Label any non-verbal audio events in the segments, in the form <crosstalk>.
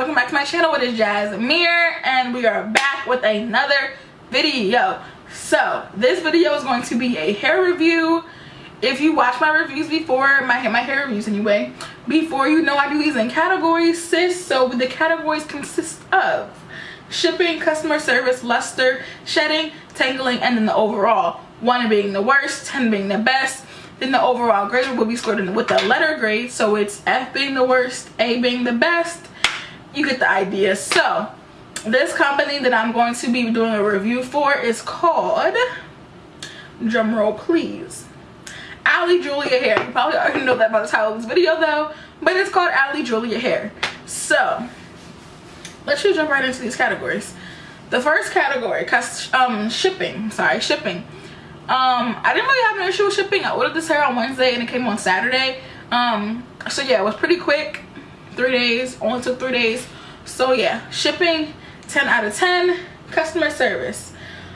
welcome back to my channel it is Jasmere and we are back with another video. So this video is going to be a hair review. If you watch my reviews before my my hair reviews anyway before you know I do these in categories sis. So the categories consist of shipping customer service luster shedding tangling and then the overall. One being the worst 10 being the best. Then the overall grade will be scored with the letter grade. So it's f being the worst a being the best you get the idea. So this company that i'm going to be doing a review for is called drum roll please. Ali julia hair. You probably already know that by the title of this video though but it's called ali julia hair. So let's just jump right into these categories. The first category um shipping. Sorry shipping. Um i didn't really have an issue with shipping. I ordered this hair on wednesday and it came on saturday. Um so yeah it was pretty quick three days only took three days. So yeah shipping 10 out of 10 customer service.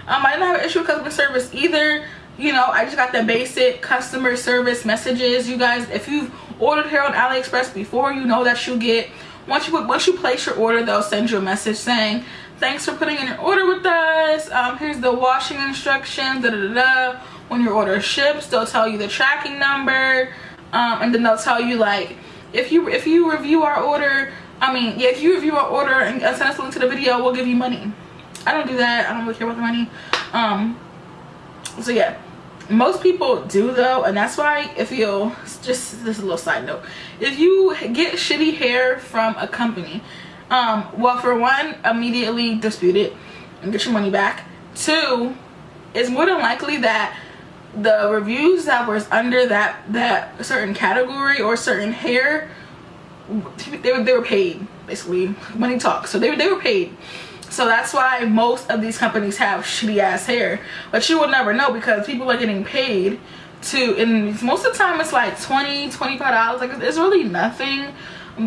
Um i didn't have an issue with customer service either. You know i just got the basic customer service messages. You guys if you've ordered hair on aliexpress before you know that you get once you once you place your order they'll send you a message saying thanks for putting in your order with us. Um here's the washing instructions da, da, da, da. when your order ships they'll tell you the tracking number um and then they'll tell you like if you if you review our order i mean yeah if you review our order and send us a link to the video we'll give you money. I don't do that. I don't really care about the money. Um so yeah. Most people do though and that's why if you just this is a little side note. If you get shitty hair from a company um well for one immediately dispute it and get your money back. Two it's more than likely that the reviews that was under that that certain category or certain hair they were, they were paid basically money talks so they, they were paid. So that's why most of these companies have shitty ass hair. But you will never know because people are getting paid to and most of the time it's like 20 25 dollars. Like it's really nothing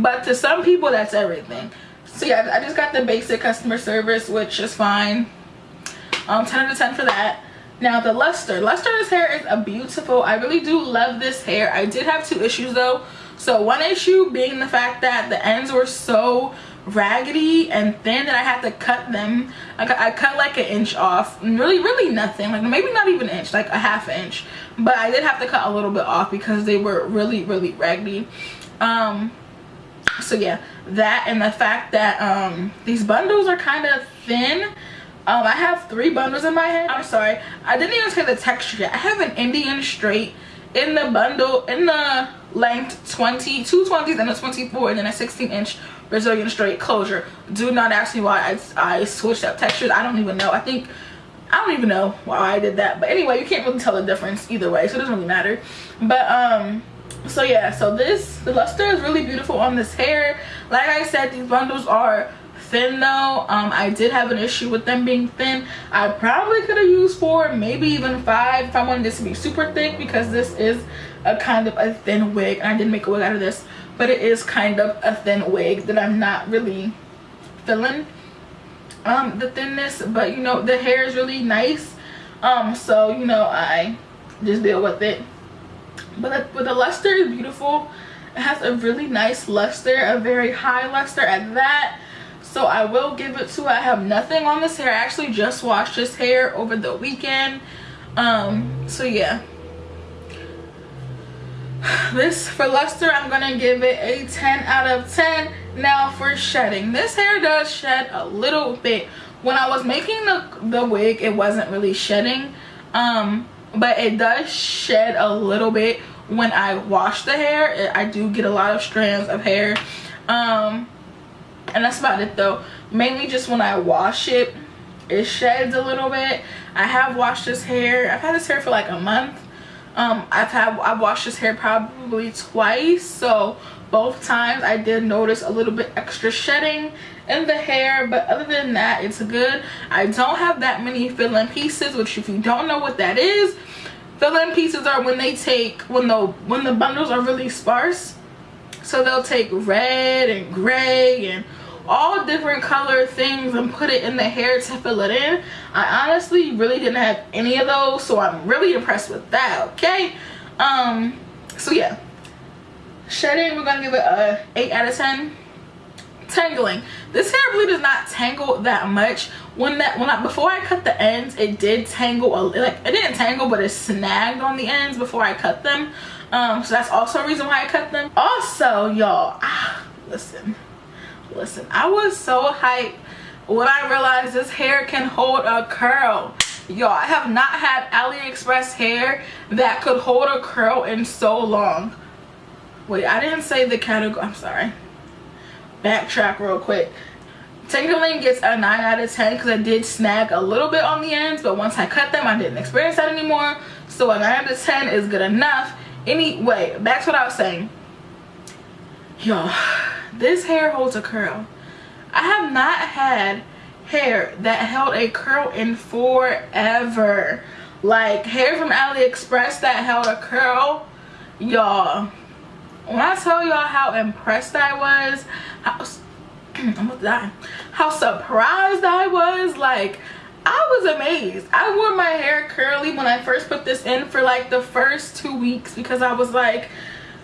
but to some people that's everything. So yeah i just got the basic customer service which is fine. Um 10 out of 10 for that now the luster. Luster. luster's hair is a beautiful i really do love this hair. I did have two issues though. So one issue being the fact that the ends were so raggedy and thin that i had to cut them. I cut, I cut like an inch off. Really really nothing. Like maybe not even an inch like a half inch. But i did have to cut a little bit off because they were really really raggedy. Um so yeah. That and the fact that um these bundles are kind of thin um, I have three bundles in my head. I'm sorry. I didn't even say the texture yet. I have an Indian straight in the bundle, in the length 20, two 20s and a 24 and then a 16 inch Brazilian straight closure. Do not ask me why I, I switched up textures. I don't even know. I think, I don't even know why I did that. But anyway, you can't really tell the difference either way. So it doesn't really matter. But, um, so yeah, so this, the luster is really beautiful on this hair. Like I said, these bundles are thin though. Um i did have an issue with them being thin. I probably could have used four maybe even five if i wanted this to be super thick because this is a kind of a thin wig and i didn't make a wig out of this but it is kind of a thin wig that i'm not really feeling um the thinness but you know the hair is really nice um so you know i just deal with it. But but the luster is beautiful. It has a really nice luster a very high luster at that so i will give it to i have nothing on this hair. I actually just washed this hair over the weekend. Um so yeah. This for luster i'm gonna give it a 10 out of 10 now for shedding this hair does shed a little bit. When i was making the the wig it wasn't really shedding um but it does shed a little bit when i wash the hair. I do get a lot of strands of hair. Um and that's about it though. Mainly just when i wash it it sheds a little bit. I have washed this hair. I've had this hair for like a month. Um i've had i've washed this hair probably twice. So both times i did notice a little bit extra shedding in the hair. But other than that it's good. I don't have that many fill-in pieces which if you don't know what that is fill-in pieces are when they take when the when the bundles are really sparse so they'll take red and gray and all different color things and put it in the hair to fill it in. I honestly really didn't have any of those so i'm really impressed with that okay? Um so yeah. Shedding we're gonna give it a 8 out of 10 tangling. This hair really does not tangle that much. When that when I before I cut the ends it did tangle a, like it didn't tangle but it snagged on the ends before I cut them um so that's also a reason why I cut them. Also y'all ah, listen. Listen I was so hyped when I realized this hair can hold a curl. Y'all I have not had AliExpress hair that could hold a curl in so long. Wait I didn't say the category I'm sorry. Backtrack real quick. Tangling gets a 9 out of 10 because I did snag a little bit on the ends, but once I cut them, I didn't experience that anymore. So a 9 out of 10 is good enough. Anyway, back to what I was saying. Yo, this hair holds a curl. I have not had hair that held a curl in forever. Like hair from AliExpress that held a curl. Y'all, when I tell y'all how impressed I was, how <clears throat> I'm gonna die. How surprised I was. Like, I was amazed. I wore my hair curly when I first put this in for like the first two weeks because I was like,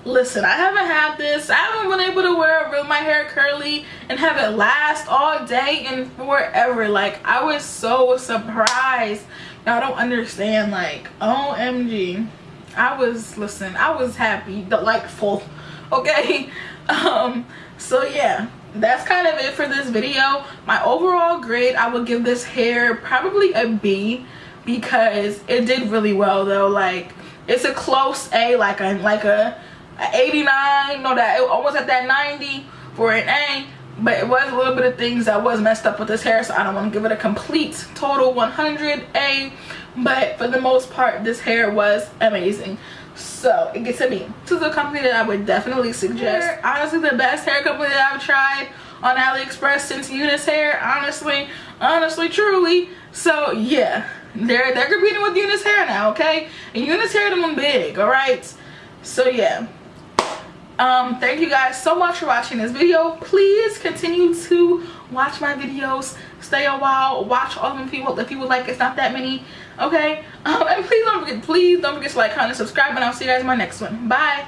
listen, I haven't had this. I haven't been able to wear my hair curly and have it last all day and forever. Like, I was so surprised. Y'all don't understand. Like, OMG. I was, listen, I was happy, delightful. <laughs> Okay? Um, so yeah that's kind of it for this video. My overall grade i would give this hair probably a b because it did really well though. Like it's a close a like a like a, a 89 no that it almost at that 90 for an a but it was a little bit of things that was messed up with this hair so i don't want to give it a complete total 100 a but for the most part this hair was amazing so it gets to me. This is a company that i would definitely suggest. Honestly the best hair company that i've tried on aliexpress since UNice hair. Honestly honestly truly. So yeah. They're they're competing with UNice hair now okay? And UNice hair them big all right so yeah um thank you guys so much for watching this video. Please continue to watch my videos. Stay a while. Watch all of them people if you would like. It's not that many. Okay? <laughs> Um and please don't forget please don't forget to like comment subscribe and i'll see you guys in my next one. Bye